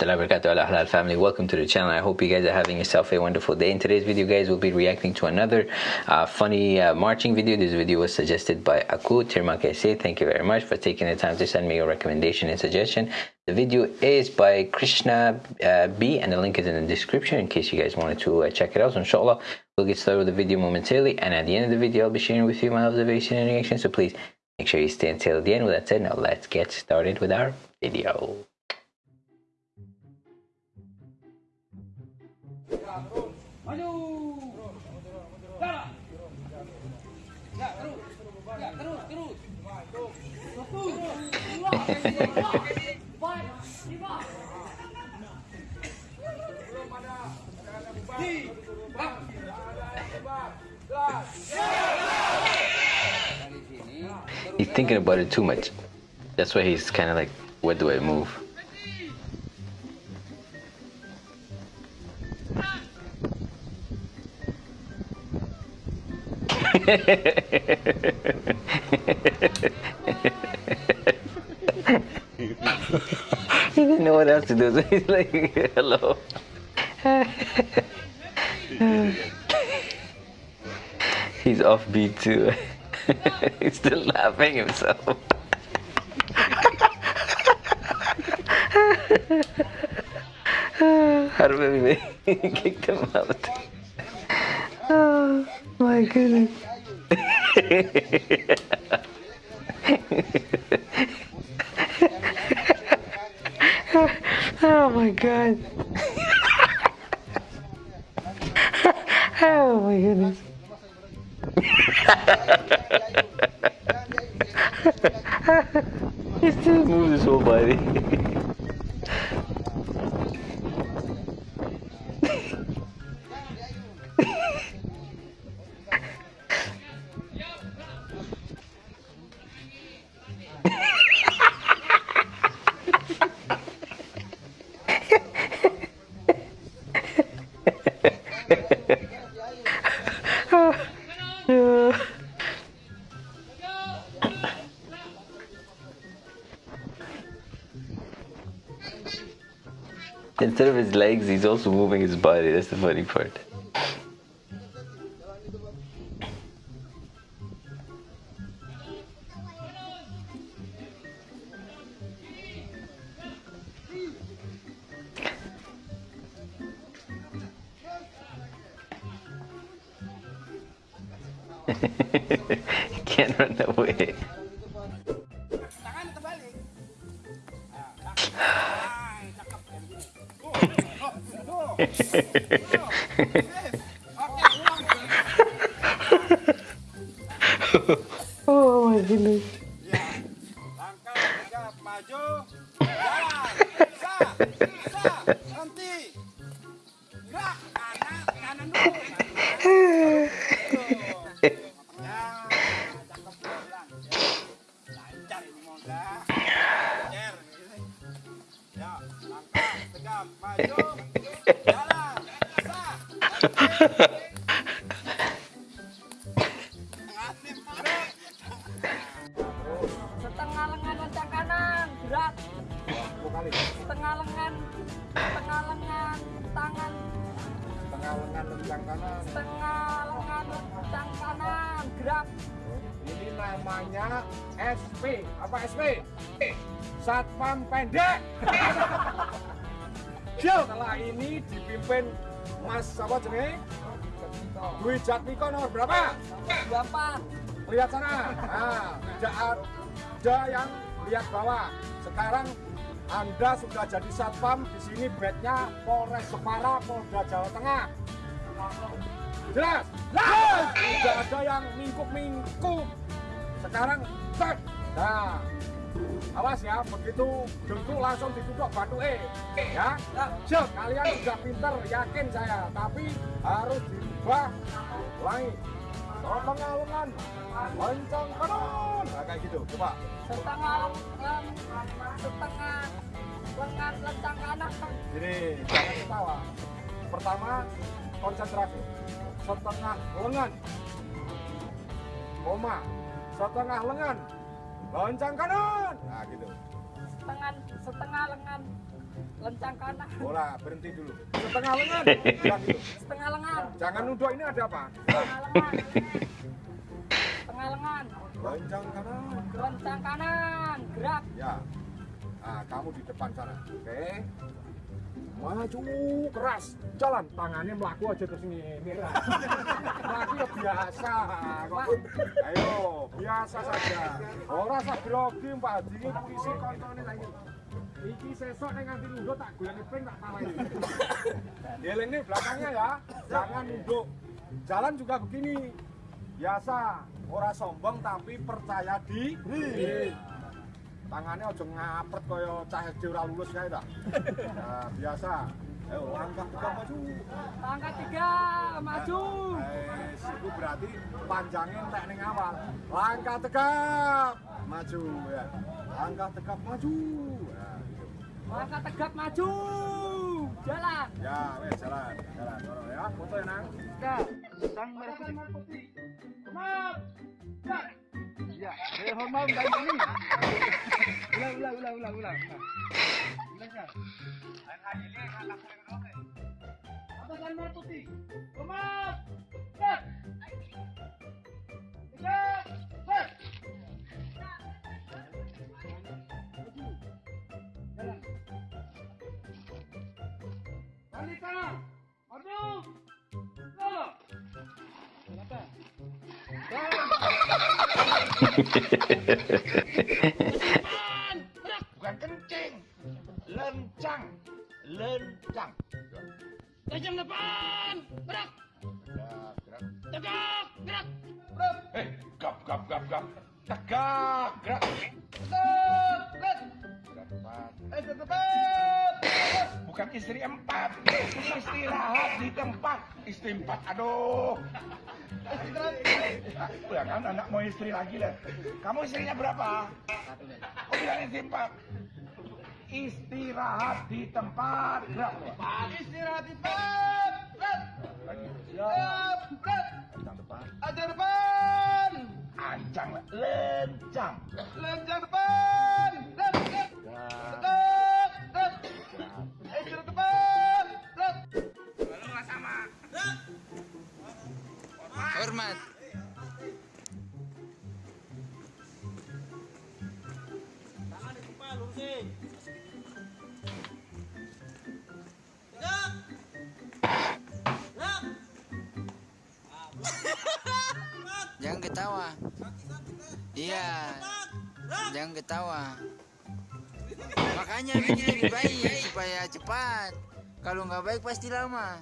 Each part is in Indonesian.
Warahmatullahi family welcome to the channel. I hope you guys are having yourself a wonderful day. In today's video guys we'll be reacting to another uh, funny uh, marching video. This video was suggested by Aku Tirmakese thank you very much for taking the time to send me your recommendation and suggestion. The video is by Krishna uh, B and the link is in the description in case you guys wanted to uh, check it out. So inshallah we'll get started with the video momentarily. And at the end of the video I'll be sharing with you my observation and reaction. So please make sure you stay until the end. With that said now let's get started with our video He's thinking about it too much. That's why he's kind of like, where do I move? He didn't know what else to do, so he's like, hello. he's offbeat too. he's still laughing himself. How do we kick him out? Oh, oh my goodness. oh my god. oh my goodness. he still moves his whole body. Instead of his legs, he's also moving his body. That's the funny part. Oh my goodness. Dipimpin Mas apa jenenge? Dwi Jatmiko nomor berapa? empat Lihat sana. Nah, tidak ada yang lihat bawah. Sekarang Anda sudah jadi satpam di sini bednya Polres Jepara, Polda Jawa Tengah. Jelas? Jelas. Tidak ada yang mingkup-mingkup. Sekarang start. Nah, awas ya, begitu dengkul langsung ditutup batu E. Ya, Siap, kalian sudah pinter, yakin saya. Tapi harus dirubah ulangi. Setengah lengan, lencang kanan. Nah, kayak gitu, coba. setengah lengan setengah lengan lencang kanan Jadi, jangan ketawa. Pertama, konsentrasi. Setengah lengan. Koma. Setengah lengan. Loncang kanan. Nah, gitu. setengah setengah lengan lencang kanan, Bola, berhenti dulu. Setengah lengan. Bilang gitu. setengah lengan, Jangan nunduk ini ada apa? setengah lengan, setengah lengan, Lencang kanan. lencang kanan, gerak, Ya. Nah, kamu di depan sana. Oke. Maju keras. Jalan. Tangannya melaku aja terus ini. Melaku ya biasa. Ayo, biasa saja. Ora usah grogi Mbak Haji iki isi koncone lagi. Iki sesok ning nganti nunduk tak goleki pring tak tawahi. Deleng nih belakangnya ya. Jangan nunduk. Jalan juga begini. Biasa, ora sombong tapi percaya diri tangannya aja ngapret kaya cah SD ora lulus kae ta. Nah, biasa. Ayo langkah tegap maju. langkah tiga, maju, Eh, itu berarti panjangnya entek ning awal. Langkah tegap maju ya. Langkah tegap maju. Ya, gitu. langkah tegap maju, jalan. ya wes jalan, jalan. Dorong ya, foto ya nang. Ya, sang merah putih. Hormat. Ya, eh, hormat dan ini. Ulang, ulang, ulang, ulang, ulang. Ulang ya. Atasan merah putih. Hormat. Ya. Tiga, Bukan kencing. Lencang. Lencang. Tajam depan. Gerak. Tegak. Gerak. Eh, gap, gap, gap, gap. Tegak, gerak. Set. Gerak depan. Eh, depan. Bukan istri empat, istirahat di tempat. Istri empat, aduh. Ya kan anak mau istri lagi lah. Kamu istrinya berapa? Oh bilang istri empat. Istirahat di tempat. Gerak. Istirahat di depan. Set. Lagi. Siap. Set. Lencang depan. Ajar depan. Ancang, lencang. Lencang depan. Gerak. Istirahat depan. Set. Hormat. Jangan ketawa. Iya. Jangan ketawa. Makanya bikin lebih baik supaya cepat. Kalau nggak baik pasti lama.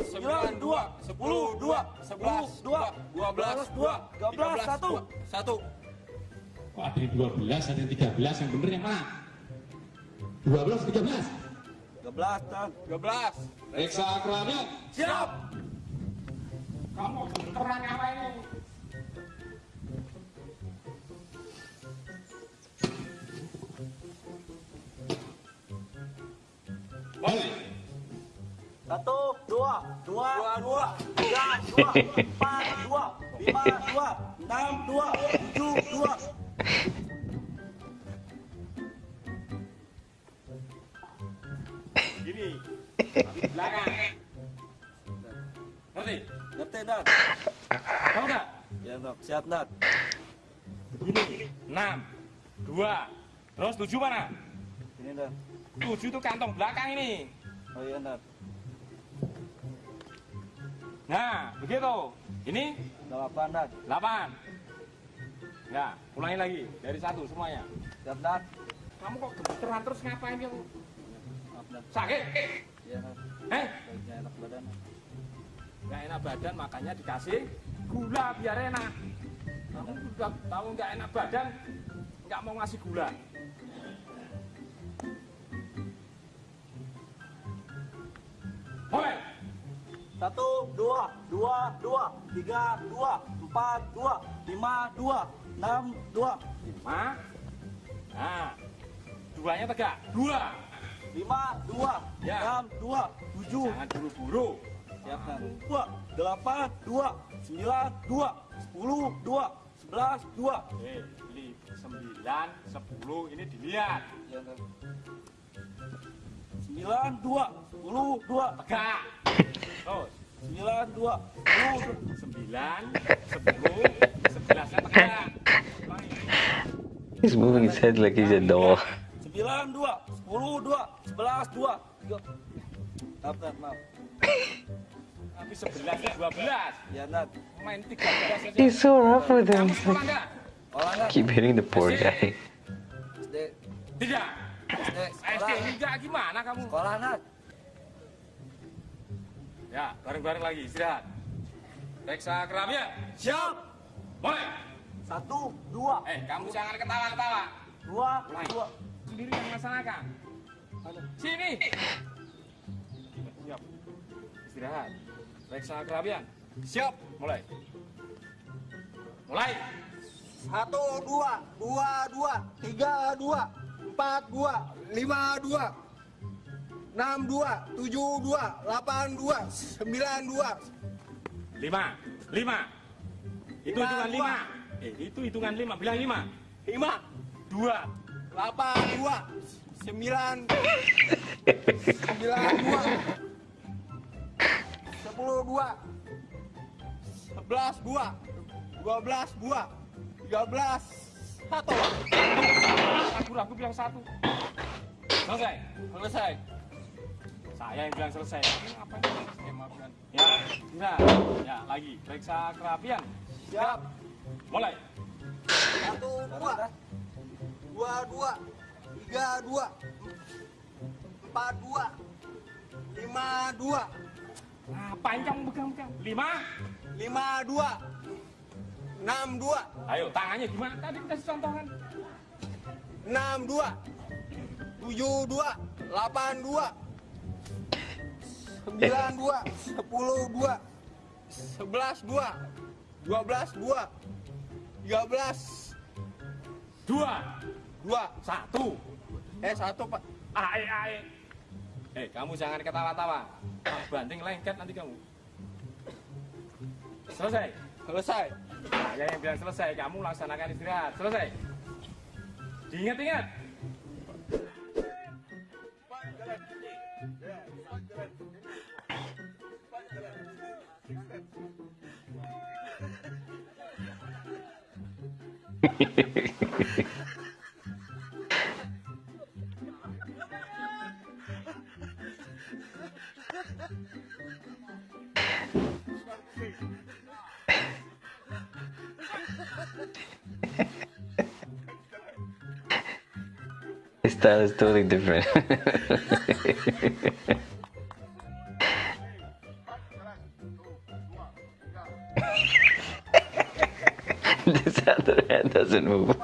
Sembilan dua, sepuluh dua, sebelas dua, dua belas dua, tiga belas satu, satu. Kok ada yang 12, ada yang 13, yang bener yang mana? 12, 13. Tiga belas, tiga belas. Reksa keramnya. Siap. Kamu terang apa ini? Balik. Satu, dua, dua, dua, tiga, dua, empat, dua, lima, dua, enam, dua, tujuh, dua. Gini. Belakang. Ngerti? Ngerti, Dad? Tahu nggak? Ya, Dok. Siap, Dad. Begini. Enam. Dua. Terus tujuh mana? Ini Dad. Tujuh itu kantong belakang ini. Oh iya Dad. Nah, begitu. Ini Delapan Dad. 8. Ya, ulangi lagi dari satu semuanya. Siap Dad. Kamu kok gemeteran terus ngapain kamu? Sakit? Iya. Eh, Baiknya enak badan. nggak enak badan makanya dikasih gula biar enak. Kamu udah tahu nggak enak badan, nggak mau ngasih gula. Satu, dua, dua, dua, tiga, dua, empat, dua, lima, dua, enam, dua, Lima. Nah, duanya tegak. Dua. lima, dua, Ya. enam, dua, tujuh, Jangan buru-buru. siap Dad. Dua, delapan, dua, sembilan, dua, sepuluh, dua, sebelas, dua. Eh, li- sembilan, sepuluh, ini dilihat. Iya. Sembilan dua sepuluh dua Tegak. Terus. sembilan dua sepuluh dua. Sembilan, sepuluh, sebelasnya tegak. Ulangi. He's moving his head like he's a doll. sembilan dua sepuluh dua sebelas dua tiga maaf maaf Tapi sebelasnya dua belas. ya Nat Main tiga belas. He's so rough with him. Keep hitting the poor guy. Tidak. SD SD enggak gimana kamu? sekolah Nat Ya, bareng-bareng lagi istirahat. Periksa keramnya. siap Mulai. satu dua Eh, kamu jangan ketawa-ketawa. dua Mulai. dua Sendiri yang melaksanakan. Sini. Siap. Istirahat. Periksa keramnya. siap Mulai. Mulai. satu dua dua dua tiga dua empat dua lima dua enam dua tujuh dua delapan dua sembilan dua Lima. Lima. Itu hitungan lima. Eh, itu hitungan lima. Bilang lima. lima Dua. delapan dua sembilan sembilan dua sepuluh dua sebelas dua dua belas dua tiga belas satu Ragu-ragu bilang satu. Selesai. selesai Saya yang bilang selesai. Apa? Eh, maaf. Ya, ya, ya, lagi. Periksa kerapian. siap Mulai. satu dua dua dua tiga dua empat dua lima dua Nah, panjang pegang-pegang. Lima. lima dua enam dua Ayo, tangannya gimana? Tadi kasih dua tujuh dua delapan dua sembilan dua sepuluh dua sebelas dua dua belas dua tiga belas Dua. dua Satu. eh satu pak Ae, ae. Eh, kamu jangan ketawa-tawa. Banding lengket nanti kamu. Selesai. Selesai Saya yang bilang selesai, kamu laksanakan istirahat. Selesai. Diingat-ingat. His is totally different. this other hand doesn't move.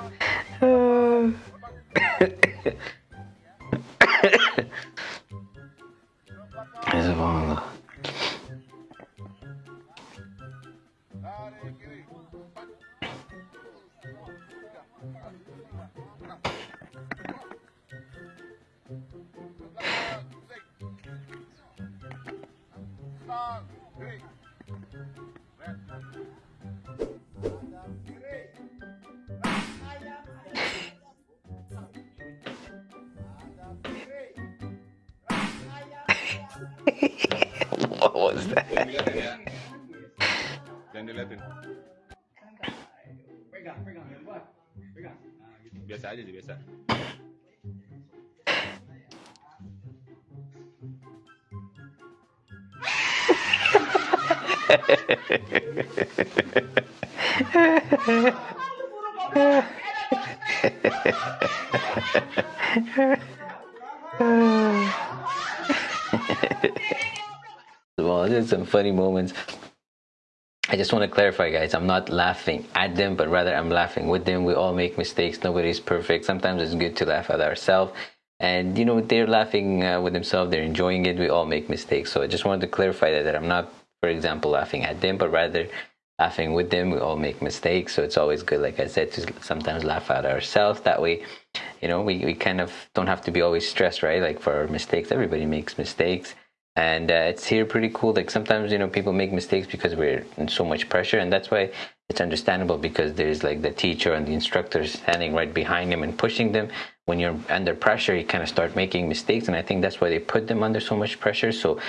Was that? Jangan diliatin. Pegang, pegang. Pegang. Biasa aja sih, biasa. Well, there's some funny moments. I just want to clarify, guys. I'm not laughing at them, but rather I'm laughing with them. We all make mistakes. Nobody's perfect. Sometimes it's good to laugh at ourselves. And, you know, they're laughing uh, with themselves. They're enjoying it. We all make mistakes. So I just wanted to clarify that, that I'm not, for example, laughing at them, but rather laughing with them. We all make mistakes. So it's always good, like I said, to sometimes laugh at ourselves. That way, you know, we, we kind of don't have to be always stressed, right? Like for our mistakes, everybody makes mistakes and uh, it's here pretty cool like sometimes you know people make mistakes because we're in so much pressure and that's why it's understandable because there's like the teacher and the instructor standing right behind them and pushing them when you're under pressure, you kind of start making mistakes, and I think that's why they put them under so much pressure. So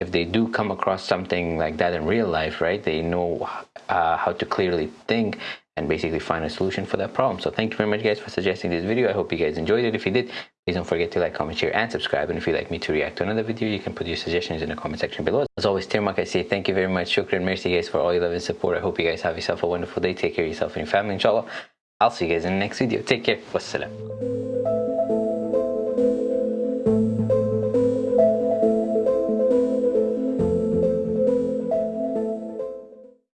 if they do come across something like that in real life, right, they know uh, how to clearly think and basically find a solution for that problem. So thank you very much guys for suggesting this video. I hope you guys enjoyed it. If you did, please don't forget to like, comment, share, and subscribe. And if you'd like me to react to another video, you can put your suggestions in the comment section below. As always, Tirmak, I say thank you very much. Shukran, mercy guys for all your love and support. I hope you guys have yourself a wonderful day. Take care of yourself and your family, inshallah. I'll see you guys in the next video. Take care. Wassalam.